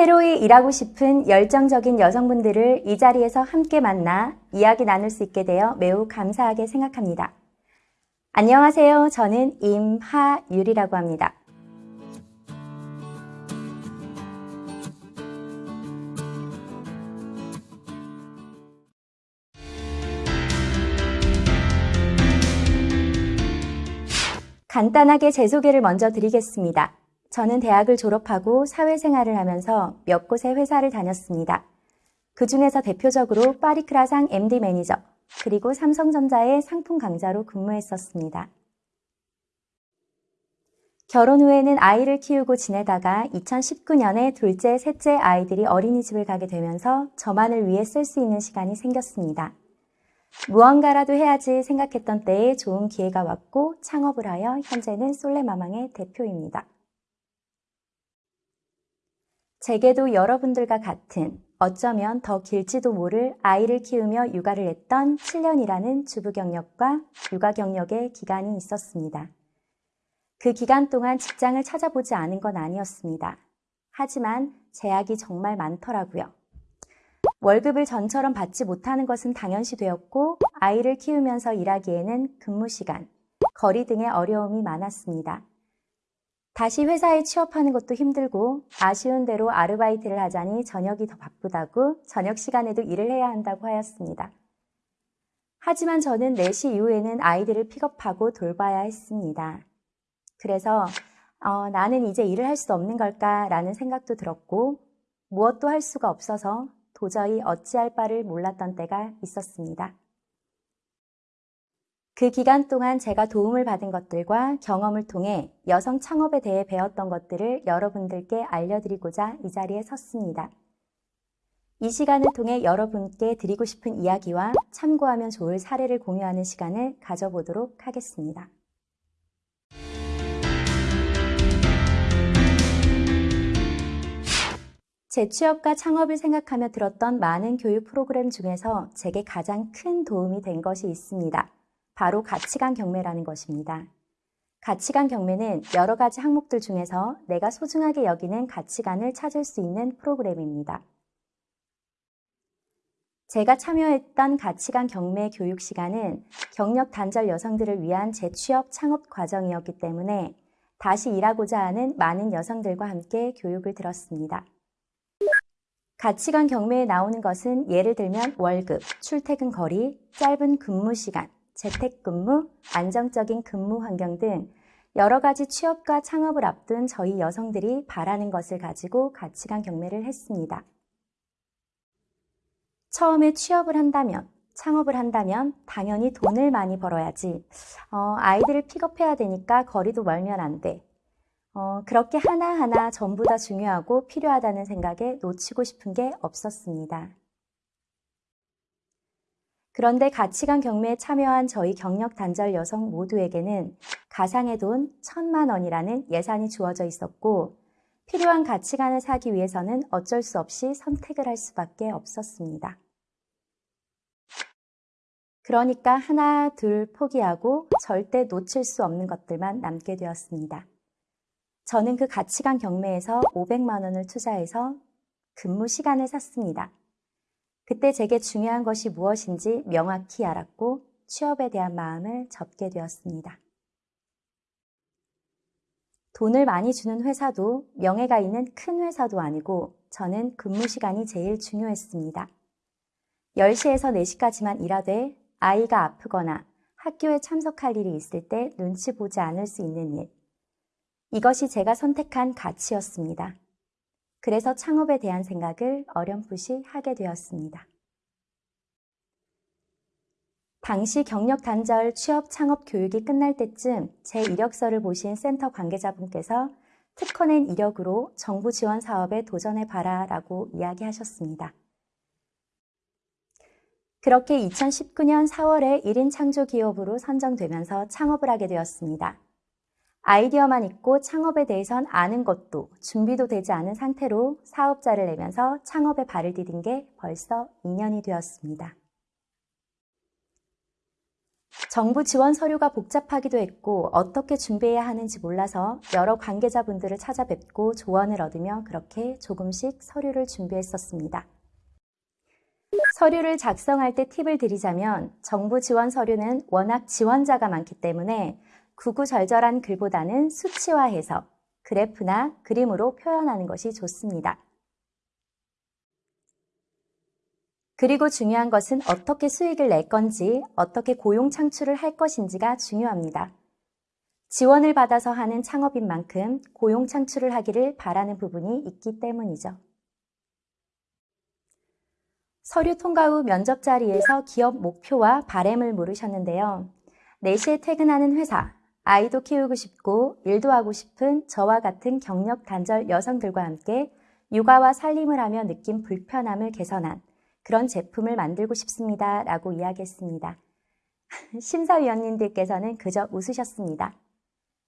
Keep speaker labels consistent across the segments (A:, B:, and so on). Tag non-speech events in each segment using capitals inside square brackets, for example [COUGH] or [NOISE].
A: 새로이 일하고 싶은 열정적인 여성분들을 이 자리에서 함께 만나 이야기 나눌 수 있게 되어 매우 감사하게 생각합니다. 안녕하세요. 저는 임하율이라고 합니다. 간단하게 제 소개를 먼저 드리겠습니다. 저는 대학을 졸업하고 사회생활을 하면서 몇 곳의 회사를 다녔습니다. 그 중에서 대표적으로 파리크라상 MD 매니저, 그리고 삼성전자의 상품 강자로 근무했었습니다. 결혼 후에는 아이를 키우고 지내다가 2019년에 둘째, 셋째 아이들이 어린이집을 가게 되면서 저만을 위해 쓸 수 있는 시간이 생겼습니다. 무언가라도 해야지 생각했던 때에 좋은 기회가 왔고 창업을 하여 현재는 솔레마망의 대표입니다. 제게도 여러분들과 같은 어쩌면 더 길지도 모를 아이를 키우며 육아를 했던 7년이라는 주부 경력과 육아 경력의 기간이 있었습니다. 그 기간 동안 직장을 찾아보지 않은 건 아니었습니다. 하지만 제약이 정말 많더라고요. 월급을 전처럼 받지 못하는 것은 당연시 되었고 아이를 키우면서 일하기에는 근무 시간, 거리 등의 어려움이 많았습니다. 다시 회사에 취업하는 것도 힘들고 아쉬운 대로 아르바이트를 하자니 저녁이 더 바쁘다고 저녁 시간에도 일을 해야 한다고 하였습니다. 하지만 저는 4시 이후에는 아이들을 픽업하고 돌봐야 했습니다. 그래서 어, 나는 이제 일을 할 수 없는 걸까 라는 생각도 들었고 무엇도 할 수가 없어서 도저히 어찌할 바를 몰랐던 때가 있었습니다. 그 기간 동안 제가 도움을 받은 것들과 경험을 통해 여성 창업에 대해 배웠던 것들을 여러분들께 알려드리고자 이 자리에 섰습니다. 이 시간을 통해 여러분께 드리고 싶은 이야기와 참고하면 좋을 사례를 공유하는 시간을 가져보도록 하겠습니다. 재취업과 창업을 생각하며 들었던 많은 교육 프로그램 중에서 제게 가장 큰 도움이 된 것이 있습니다. 바로 가치관 경매라는 것입니다. 가치관 경매는 여러 가지 항목들 중에서 내가 소중하게 여기는 가치관을 찾을 수 있는 프로그램입니다. 제가 참여했던 가치관 경매 교육 시간은 경력 단절 여성들을 위한 재취업 창업 과정이었기 때문에 다시 일하고자 하는 많은 여성들과 함께 교육을 들었습니다. 가치관 경매에 나오는 것은 예를 들면 월급, 출퇴근 거리, 짧은 근무 시간, 재택근무, 안정적인 근무 환경 등 여러 가지 취업과 창업을 앞둔 저희 여성들이 바라는 것을 가지고 가치관 경매를 했습니다. 처음에 취업을 한다면, 창업을 한다면 당연히 돈을 많이 벌어야지. 어, 아이들을 픽업해야 되니까 거리도 멀면 안 돼. 어, 그렇게 하나하나 전부 다 중요하고 필요하다는 생각에 놓치고 싶은 게 없었습니다. 그런데 가치관 경매에 참여한 저희 경력 단절 여성 모두에게는 가상의 돈 천만 원이라는 예산이 주어져 있었고 필요한 가치관을 사기 위해서는 어쩔 수 없이 선택을 할 수밖에 없었습니다. 그러니까 하나, 둘 포기하고 절대 놓칠 수 없는 것들만 남게 되었습니다. 저는 그 가치관 경매에서 500만 원을 투자해서 근무 시간을 샀습니다. 그때 제게 중요한 것이 무엇인지 명확히 알았고 취업에 대한 마음을 접게 되었습니다. 돈을 많이 주는 회사도 명예가 있는 큰 회사도 아니고 저는 근무 시간이 제일 중요했습니다. 10시에서 4시까지만 일하되 아이가 아프거나 학교에 참석할 일이 있을 때 눈치 보지 않을 수 있는 일. 이것이 제가 선택한 가치였습니다. 그래서 창업에 대한 생각을 어렴풋이 하게 되었습니다. 당시 경력 단절 취업 창업 교육이 끝날 때쯤 제 이력서를 보신 센터 관계자분께서 특허낸 이력으로 정부 지원 사업에 도전해 봐라 라고 이야기하셨습니다. 그렇게 2019년 4월에 1인 창조 기업으로 선정되면서 창업을 하게 되었습니다. 아이디어만 있고 창업에 대해선 아는 것도 준비도 되지 않은 상태로 사업자를 내면서 창업에 발을 디딘 게 벌써 2년이 되었습니다. 정부 지원 서류가 복잡하기도 했고 어떻게 준비해야 하는지 몰라서 여러 관계자분들을 찾아뵙고 조언을 얻으며 그렇게 조금씩 서류를 준비했었습니다. 서류를 작성할 때 팁을 드리자면 정부 지원 서류는 워낙 지원자가 많기 때문에 구구절절한 글보다는 수치화해서 그래프나 그림으로 표현하는 것이 좋습니다. 그리고 중요한 것은 어떻게 수익을 낼 건지, 어떻게 고용 창출을 할 것인지가 중요합니다. 지원을 받아서 하는 창업인 만큼 고용 창출을 하기를 바라는 부분이 있기 때문이죠. 서류 통과 후 면접 자리에서 기업 목표와 바램을 물으셨는데요. 4시에 퇴근하는 회사, 아이도 키우고 싶고 일도 하고 싶은 저와 같은 경력 단절 여성들과 함께 육아와 살림을 하며 느낀 불편함을 개선한 그런 제품을 만들고 싶습니다. 라고 이야기했습니다. [LAUGHS] 심사위원님들께서는 그저 웃으셨습니다.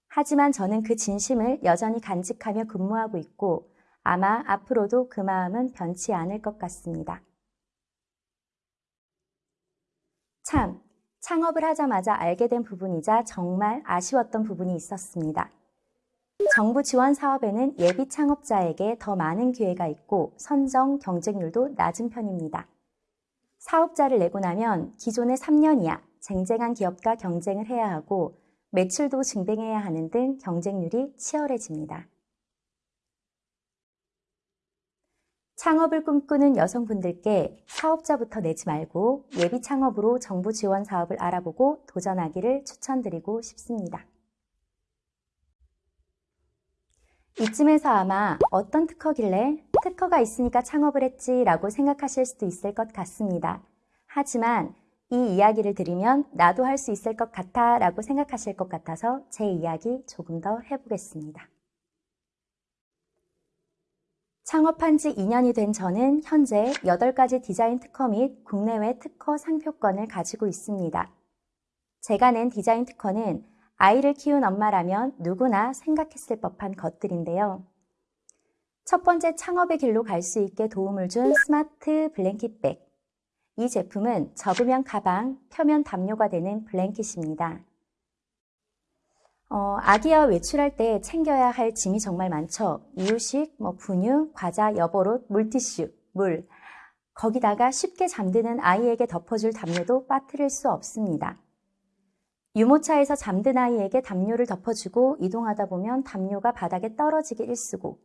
A: 하지만 저는 그 진심을 여전히 간직하며 근무하고 있고 아마 앞으로도 그 마음은 변치 않을 것 같습니다. 참, 창업을 하자마자 알게 된 부분이자 정말 아쉬웠던 부분이 있었습니다. 정부 지원 사업에는 예비 창업자에게 더 많은 기회가 있고 선정 경쟁률도 낮은 편입니다. 사업자를 내고 나면 기존의 3년 이하 쟁쟁한 기업과 경쟁을 해야 하고 매출도 증대해야 하는 등 경쟁률이 치열해집니다. 창업을 꿈꾸는 여성분들께 사업자부터 내지 말고 예비 창업으로 정부 지원 사업을 알아보고 도전하기를 추천드리고 싶습니다. 이쯤에서 아마 어떤 특허길래 특허가 있으니까 창업을 했지 라고 생각하실 수도 있을 것 같습니다. 하지만 이 이야기를 들으면 나도 할 수 있을 것 같아 라고 생각하실 것 같아서 제 이야기 조금 더 해보겠습니다. 창업한 지 2년이 된 저는 현재 8가지 디자인 특허 및 국내외 특허 상표권을 가지고 있습니다. 제가 낸 디자인 특허는 아이를 키운 엄마라면 누구나 생각했을 법한 것들인데요. 첫 번째 창업의 길로 갈 수 있게 도움을 준 smart blanket bag. 이 제품은 접으면 가방, 펴면 담요가 되는 blanket입니다. 어, 아기와 외출할 때 챙겨야 할 짐이 정말 많죠. 이유식, 뭐 분유, 과자, 여벌옷, 물티슈, 물. 거기다가 쉽게 잠드는 아이에게 덮어줄 담요도 빠뜨릴 수 없습니다. 유모차에서 잠든 아이에게 담요를 덮어주고 이동하다 보면 담요가 바닥에 떨어지기 일쑤고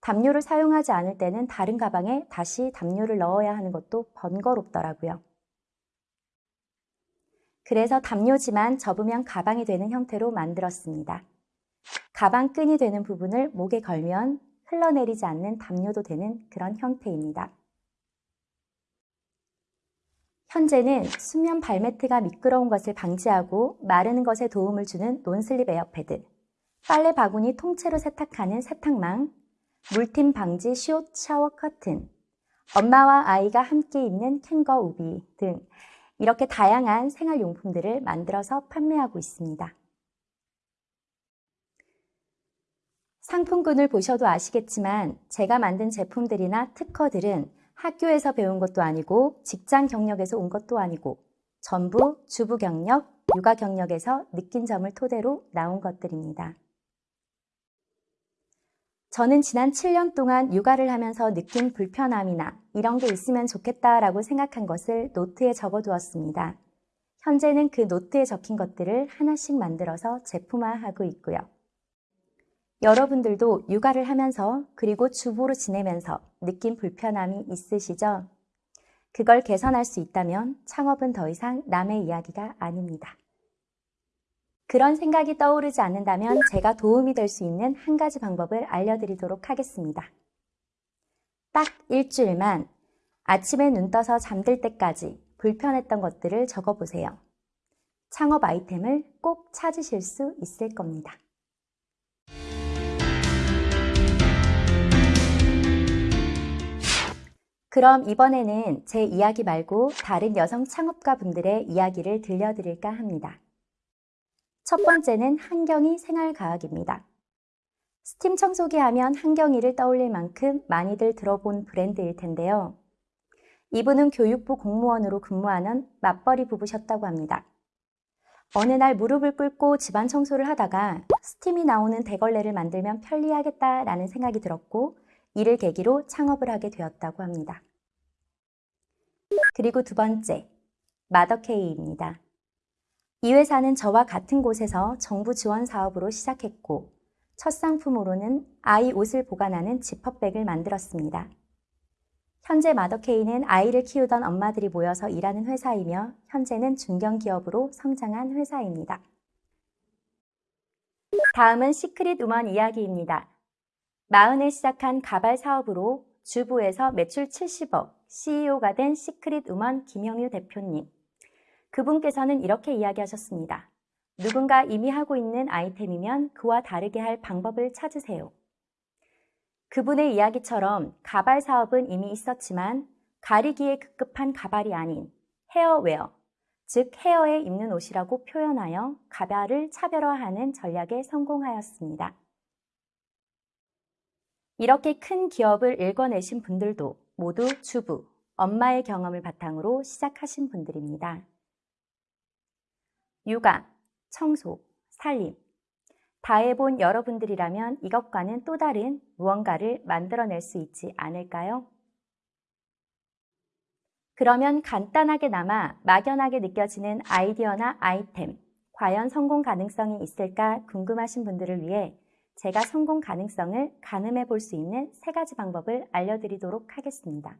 A: 담요를 사용하지 않을 때는 다른 가방에 다시 담요를 넣어야 하는 것도 번거롭더라고요. 그래서 담요지만 접으면 가방이 되는 형태로 만들었습니다. 가방 끈이 되는 부분을 목에 걸면 흘러내리지 않는 담요도 되는 그런 형태입니다. 현재는 수면 발매트가 미끄러운 것을 방지하고 마르는 것에 도움을 주는 non-slip air pad, 빨래 바구니 통째로 세탁하는 세탁망, 물튐 방지 시옷 샤워 커튼, 엄마와 아이가 함께 입는 캥거루 우비 등 이렇게 다양한 생활용품들을 만들어서 판매하고 있습니다. 상품군을 보셔도 아시겠지만 제가 만든 제품들이나 특허들은 학교에서 배운 것도 아니고 직장 경력에서 온 것도 아니고 전부 주부 경력, 육아 경력에서 느낀 점을 토대로 나온 것들입니다. 저는 지난 7년 동안 육아를 하면서 느낀 불편함이나 이런 게 있으면 좋겠다라고 생각한 것을 노트에 적어두었습니다. 현재는 그 노트에 적힌 것들을 하나씩 만들어서 제품화하고 있고요. 여러분들도 육아를 하면서 그리고 주부로 지내면서 느낀 불편함이 있으시죠? 그걸 개선할 수 있다면 창업은 더 이상 남의 이야기가 아닙니다. 그런 생각이 떠오르지 않는다면 제가 도움이 될 수 있는 한 가지 방법을 알려드리도록 하겠습니다. 딱 일주일만 아침에 눈 떠서 잠들 때까지 불편했던 것들을 적어보세요. 창업 아이템을 꼭 찾으실 수 있을 겁니다. 그럼 이번에는 제 이야기 말고 다른 여성 창업가 분들의 이야기를 들려드릴까 합니다. 첫 번째는 한경희 생활과학입니다. 스팀 청소기 하면 한경희를 떠올릴 만큼 많이들 들어본 브랜드일 텐데요. 이분은 교육부 공무원으로 근무하는 맞벌이 부부셨다고 합니다. 어느 날 무릎을 꿇고 집안 청소를 하다가 스팀이 나오는 대걸레를 만들면 편리하겠다라는 생각이 들었고 이를 계기로 창업을 하게 되었다고 합니다. 그리고 두 번째, 마더케이입니다. 이 회사는 저와 같은 곳에서 정부 지원 사업으로 시작했고 첫 상품으로는 아이 옷을 보관하는 지퍼백을 만들었습니다. 현재 마더케이는 아이를 키우던 엄마들이 모여서 일하는 회사이며 현재는 중견기업으로 성장한 회사입니다. 다음은 시크릿 우먼 이야기입니다. 마흔에 시작한 가발 사업으로 주부에서 매출 70억, CEO가 된 시크릿 우먼 김영휴 대표님. 그분께서는 이렇게 이야기하셨습니다. 누군가 이미 하고 있는 아이템이면 그와 다르게 할 방법을 찾으세요. 그분의 이야기처럼 가발 사업은 이미 있었지만 가리기에 급급한 가발이 아닌 헤어웨어, 즉 헤어에 입는 옷이라고 표현하여 가발을 차별화하는 전략에 성공하였습니다. 이렇게 큰 기업을 일궈내신 분들도 모두 주부, 엄마의 경험을 바탕으로 시작하신 분들입니다. 육아, 청소, 살림, 다 해본 여러분들이라면 이것과는 또 다른 무언가를 만들어낼 수 있지 않을까요? 그러면 간단하게나마 막연하게 느껴지는 아이디어나 아이템, 과연 성공 가능성이 있을까 궁금하신 분들을 위해 제가 성공 가능성을 가늠해 볼 수 있는 세 가지 방법을 알려드리도록 하겠습니다.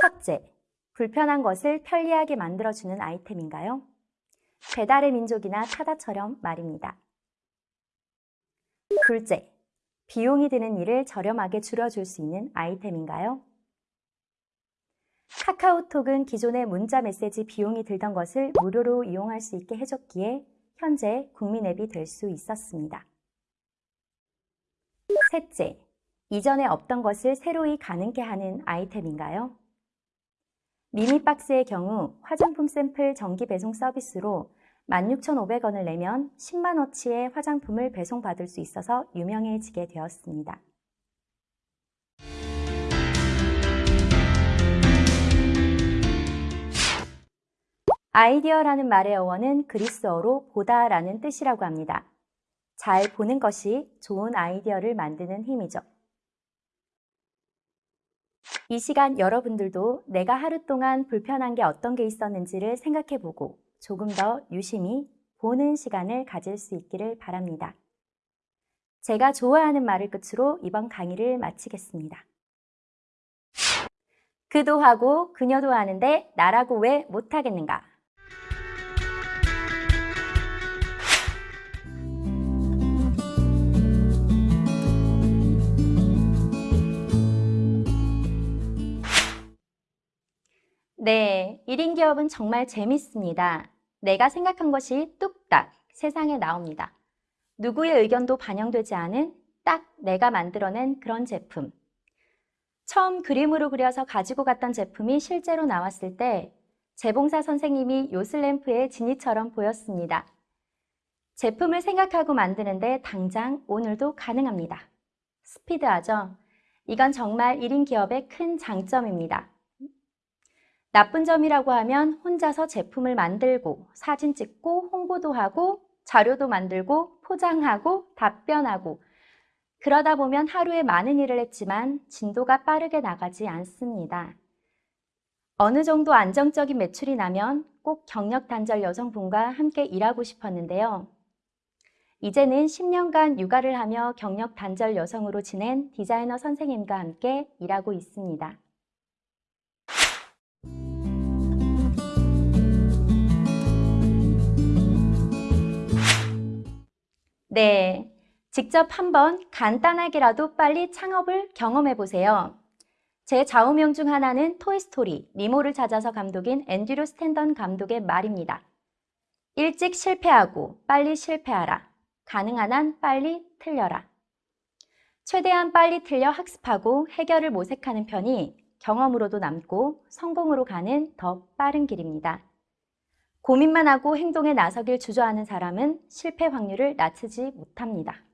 A: 첫째, 불편한 것을 편리하게 만들어주는 아이템인가요? 배달의 민족이나 타다처럼 말입니다. 둘째, 비용이 드는 일을 저렴하게 줄여줄 수 있는 아이템인가요? 카카오톡은 기존의 문자 메시지 비용이 들던 것을 무료로 이용할 수 있게 해줬기에 현재 국민 앱이 될 수 있었습니다. 셋째, 이전에 없던 것을 새로이 가능케 하는 아이템인가요? 미니박스의 경우 화장품 샘플 정기 배송 서비스로 16,500원을 내면 10만원치의 화장품을 배송받을 수 있어서 유명해지게 되었습니다. 아이디어라는 말의 어원은 그리스어로 보다라는 뜻이라고 합니다. 잘 보는 것이 좋은 아이디어를 만드는 힘이죠. 이 시간 여러분들도 내가 하루 동안 불편한 게 어떤 게 있었는지를 생각해 보고 조금 더 유심히 보는 시간을 가질 수 있기를 바랍니다. 제가 좋아하는 말을 끝으로 이번 강의를 마치겠습니다. 그도 하고 그녀도 하는데 나라고 왜 못하겠는가? 1인 기업은 정말 재밌습니다. 내가 생각한 것이 뚝딱 세상에 나옵니다. 누구의 의견도 반영되지 않은 딱 내가 만들어낸 그런 제품. 처음 그림으로 그려서 가지고 갔던 제품이 실제로 나왔을 때 재봉사 선생님이 요슬램프의 진이처럼 보였습니다. 제품을 생각하고 만드는데 당장 오늘도 가능합니다. 스피드하죠? 이건 정말 1인 기업의 큰 장점입니다. 나쁜 점이라고 하면 혼자서 제품을 만들고 사진 찍고 홍보도 하고 자료도 만들고 포장하고 답변하고 그러다 보면 하루에 많은 일을 했지만 진도가 빠르게 나가지 않습니다. 어느 정도 안정적인 매출이 나면 꼭 경력 단절 여성분과 함께 일하고 싶었는데요. 이제는 10년간 육아를 하며 경력 단절 여성으로 지낸 디자이너 선생님과 함께 일하고 있습니다. 네, 직접 한번 간단하게라도 빨리 창업을 경험해 보세요. 제 좌우명 중 하나는 토이스토리, 니모를 찾아서 감독인 앤드류 스탠던 감독의 말입니다. 일찍 실패하고 빨리 실패하라. 가능한 한 빨리 틀려라. 최대한 빨리 틀려 학습하고 해결을 모색하는 편이 경험으로도 남고 성공으로 가는 더 빠른 길입니다. 고민만 하고 행동에 나서길 주저하는 사람은 실패 확률을 낮추지 못합니다.